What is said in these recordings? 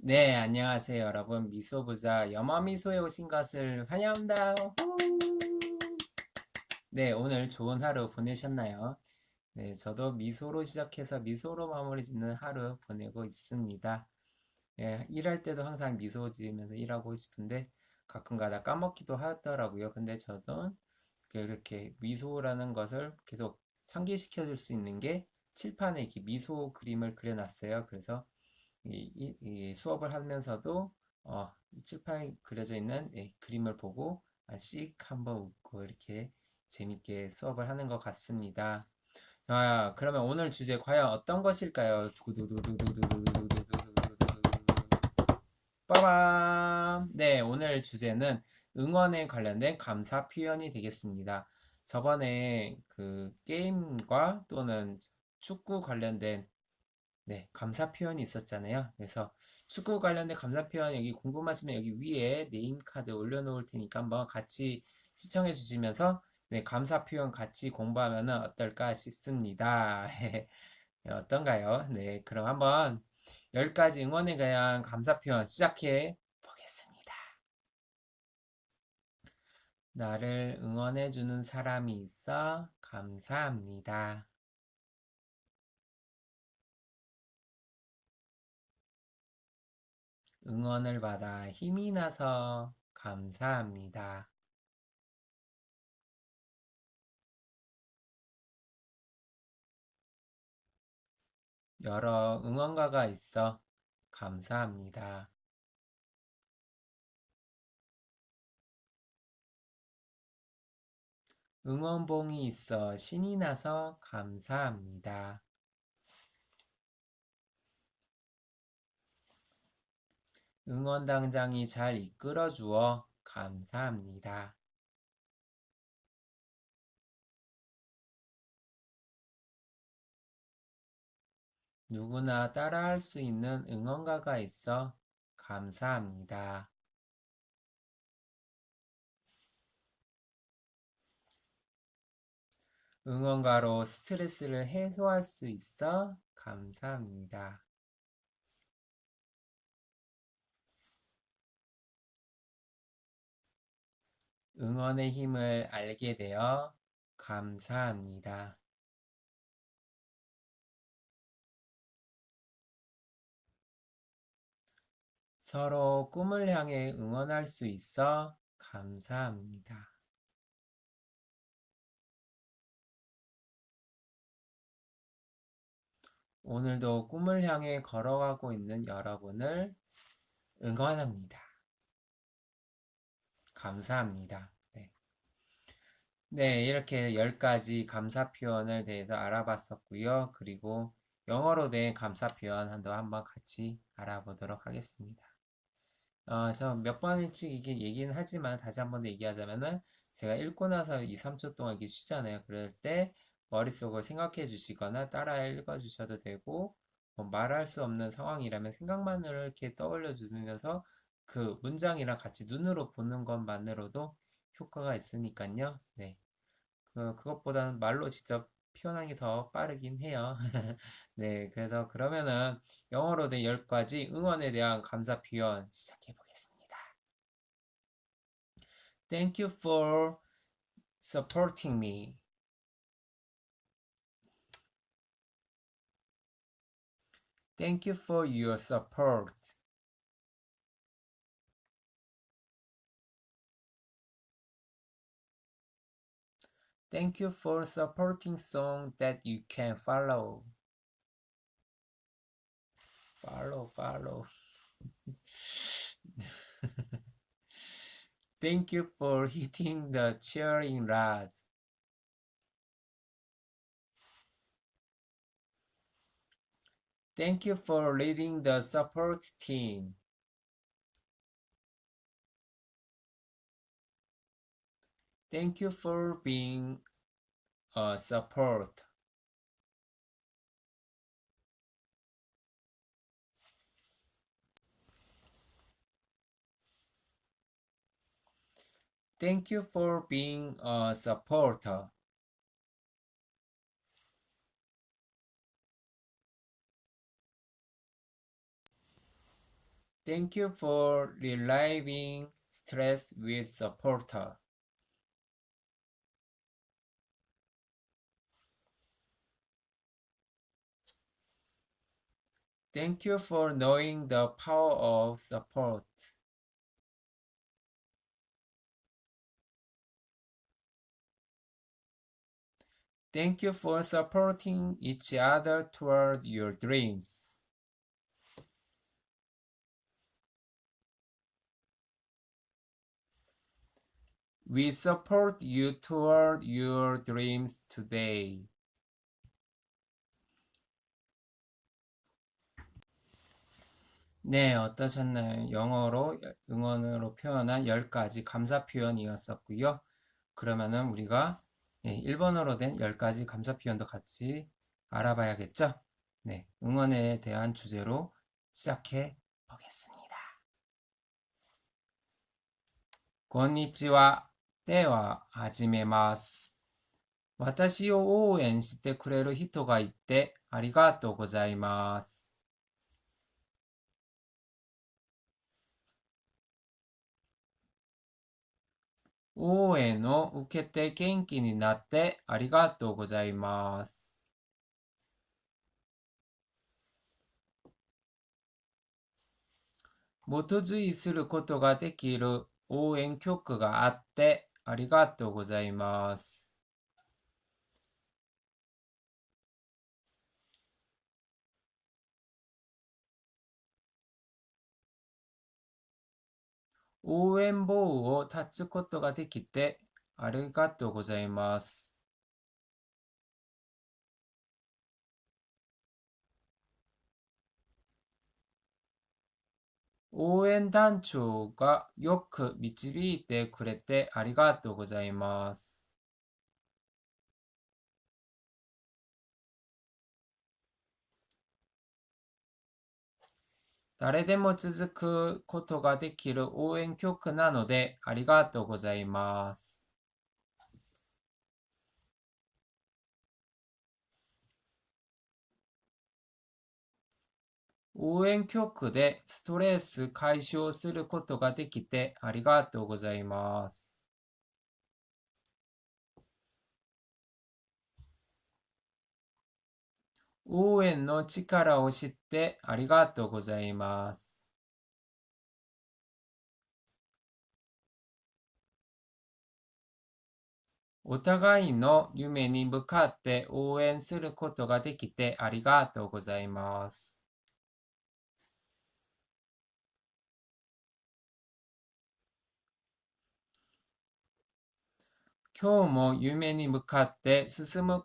네, 안녕하세요, 여러분. 미소부자 염화미소에 오신 것을 환영합니다. 후! 네, 오늘 좋은 하루 보내셨나요? 네, 저도 미소로 시작해서 미소로 마무리 짓는 하루 보내고 있습니다. 예, 일할 때도 항상 미소 지으면서 일하고 싶은데 가끔가다 까먹기도 하더라고요. 근데 저도 이렇게 미소라는 것을 계속 상기시켜 줄 수 있는 게 칠판에 이렇게 미소 그림을 그려놨어요. 그래서 이, 이, 이 수업을 하면서도 어, 칠판에 그려져 있는 예, 그림을 보고 씩 한번 웃고 이렇게 재밌게 수업을 하는 것 같습니다. 자, 그러면 오늘 주제 과연 어떤 것일까요? 빠밤! 네, 오늘 주제는 응원에 관련된 감사 표현이 되겠습니다. 저번에 그 게임과 또는 축구 관련된 네, 감사 표현이 있었잖아요. 그래서 축구 관련된 감사 표현 여기 궁금하시면 여기 위에 네임 카드 올려놓을 테니까 한번 같이 시청해 주시면서 네, 감사 표현 같이 공부하면 어떨까 싶습니다. 네, 어떤가요? 네, 그럼 한번 10가지 응원에 대한 감사 표현 시작해 보겠습니다. 나를 응원해 주는 사람이 있어 감사합니다. 응원을 받아 힘이 나서 감사합니다. 여러 응원가가 있어 감사합니다. 응원봉이 있어 신이 나서 감사합니다. 응원당장이 잘 이끌어 주어 감사합니다. 누구나 따라할 수 있는 응원가가 있어 감사합니다. 응원가로 스트레스를 해소할 수 있어 감사합니다. 응원의 힘을 알게 되어 감사합니다. 서로 꿈을 향해 응원할 수 있어 감사합니다. 오늘도 꿈을 향해 걸어가고 있는 여러분을 응원합니다. 감사합니다. 네. 네, 이렇게 10가지 감사 표현을 대해서 알아봤었고요. 그리고 영어로 된 감사 표현도 한번 같이 알아보도록 하겠습니다. 어, 저몇 번일지 이게 얘기는 하지만 다시 한 번 더 얘기하자면은 제가 읽고 나서 2, 3초 동안 이렇게 쉬잖아요. 그럴 때 머릿속을 생각해 주시거나 따라 읽어 주셔도 되고 뭐 말할 수 없는 상황이라면 생각만으로 이렇게 떠올려 주면서 그 문장이랑 같이 눈으로 보는 것만으로도 효과가 있으니까요. 네. 그, 그것보다는 말로 직접 표현하는 게 더 빠르긴 해요. 네. 그래서 그러면은 영어로 된 10가지 응원에 대한 감사 표현 시작해 보겠습니다. Thank you for supporting me. Thank you for your support. Thank you for supporting song that you can follow. Follow, follow. Thank you for hitting the cheering rod. Thank you for leading the support team. Thank you for being a support. Thank you for being a supporter. Thank you for relieving stress with supporter. Thank you for knowing the power of support. Thank you for supporting each other toward your dreams. We support you toward your dreams today. 네, 어떠셨나요? 영어로 응원으로 표현한 10가지 감사 표현이었었고요. 그러면은 우리가 예, 일본어로 된 10가지 감사 표현도 같이 알아봐야겠죠? 네, 응원에 대한 주제로 시작해 보겠습니다. こんにちは。では、始めます。私を応援してくれる人がいてありがとうございます。 応援を受けて元気になってありがとうございます。基づいすることができる応援曲があってありがとうございます。応援棒を立つことができてありがとうございます。応援団長がよく導いてくれてありがとうございます。誰でも続くことができる応援曲なのでありがとうございます。応援曲でストレス解消することができてありがとうございます。応援の力を知ってありがとうございます。お互いの夢に向かって応援することができてありがとうございます。今日も夢に向かって進む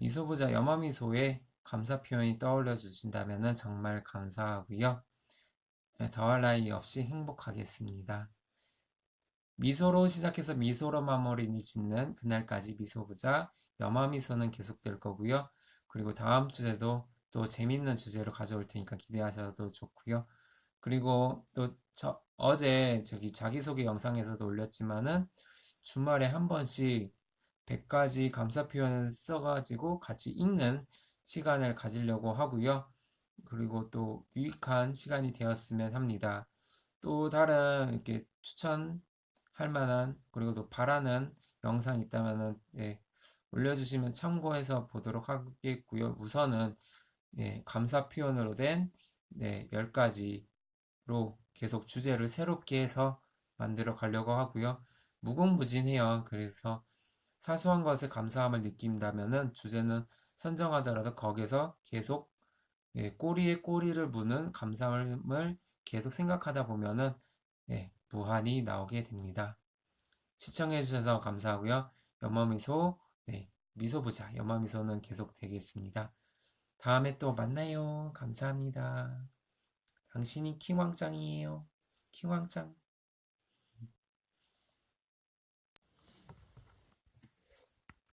미소부자 염화미소의 감사 표현이 떠올려 주신다면 정말 감사하고요. 예, 더할 나위 없이 행복하겠습니다. 미소로 시작해서 미소로 마무리 짓는 그날까지 미소부자 염화미소는 계속될 거고요. 그리고 다음 주제도 또 재밌는 주제로 가져올 테니까 기대하셔도 좋고요. 그리고 또 저 어제 저기 자기소개 영상에서도 올렸지만은 주말에 한 번씩 100가지 감사 표현을 써가지고 같이 읽는 시간을 가지려고 하고요. 그리고 또 유익한 시간이 되었으면 합니다. 또 다른 이렇게 추천할 만한 그리고 또 바라는 영상 있다면은 예, 올려주시면 참고해서 보도록 하겠고요. 우선은 예, 감사 표현으로 된 네, 10가지로 계속 주제를 새롭게 해서 만들어 가려고 하고요. 무궁무진해요. 그래서 사소한 것에 감사함을 느낀다면은 주제는 선정하더라도 거기서 계속 예, 꼬리에 꼬리를 무는 감사함을 계속 생각하다 보면은 예, 무한히 나오게 됩니다. 시청해 주셔서 감사하고요. 염화미소, 네, 미소 부자 염화미소는 계속 되겠습니다. 다음에 또 만나요. 감사합니다. 당신이 킹왕짱이에요. 킹왕짱.